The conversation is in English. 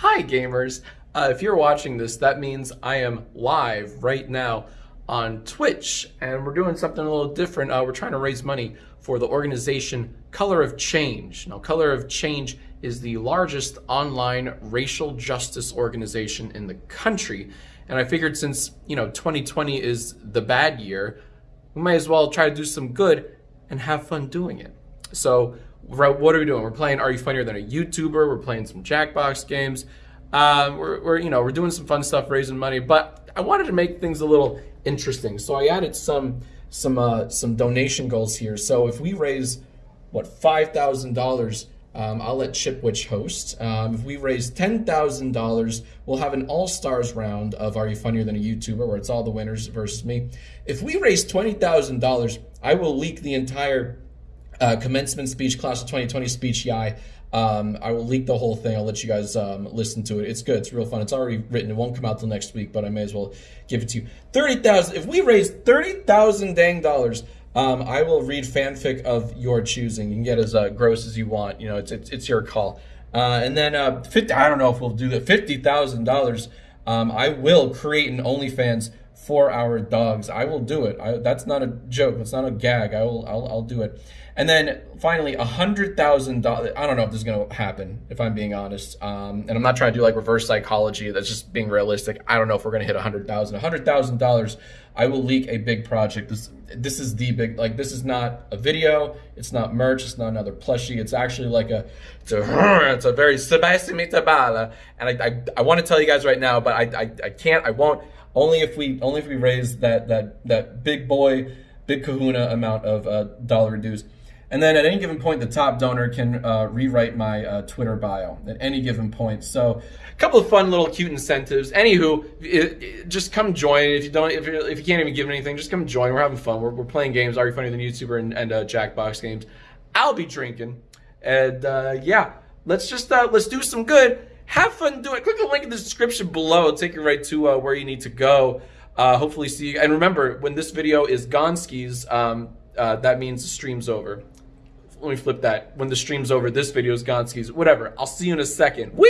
Hi, gamers. Uh, if you're watching this, that means I am live right now on Twitch, and we're doing something a little different. Uh, we're trying to raise money for the organization Color of Change. Now, Color of Change is the largest online racial justice organization in the country. And I figured since, you know, 2020 is the bad year, we might as well try to do some good and have fun doing it. So what are we doing? We're playing Are You Funnier Than a YouTuber? We're playing some Jackbox games. Uh, we're, we're, you know, we're doing some fun stuff, raising money, but I wanted to make things a little interesting. So I added some, some, uh, some donation goals here. So if we raise, what, $5,000, um, I'll let Chipwitch host. Um, if we raise $10,000, we'll have an all-stars round of Are You Funnier Than a YouTuber, where it's all the winners versus me. If we raise $20,000, I will leak the entire uh, commencement speech, class of 2020 speech, YAI. Um, I will leak the whole thing. I'll let you guys um, listen to it. It's good. It's real fun. It's already written. It won't come out till next week, but I may as well give it to you. Thirty thousand. If we raise thirty thousand dang dollars, um, I will read fanfic of your choosing. You can get as uh, gross as you want. You know, it's it's, it's your call. Uh, and then uh, 50, I don't know if we'll do that. Fifty thousand dollars. Um, I will create an OnlyFans for our dogs. I will do it. I, that's not a joke. That's not a gag. I will. I'll, I'll do it. And then finally, a hundred thousand dollars. I don't know if this is gonna happen. If I'm being honest, um, and I'm not trying to do like reverse psychology. That's just being realistic. I don't know if we're gonna hit a hundred thousand. A hundred thousand dollars. I will leak a big project. This this is the big like this is not a video. It's not merch. It's not another plushie. It's actually like a it's a it's a very Sebastian Mitabala. And I I, I want to tell you guys right now, but I, I I can't. I won't. Only if we only if we raise that that that big boy, big Kahuna amount of uh, dollar dues. And then at any given point, the top donor can uh, rewrite my uh, Twitter bio at any given point. So a couple of fun little cute incentives. Anywho, it, it, just come join. If you don't, if, if you can't even give anything, just come join. We're having fun. We're, we're playing games. Are you funnier than YouTuber and, and uh, Jackbox games? I'll be drinking. And uh, yeah, let's just uh, let's do some good. Have fun doing it. Click the link in the description below. It'll take you right to uh, where you need to go. hopefully see you. And remember, when this video is gone skis, um, that means the stream's over let me flip that. When the stream's over, this video is gone skis. Whatever. I'll see you in a second. Whee!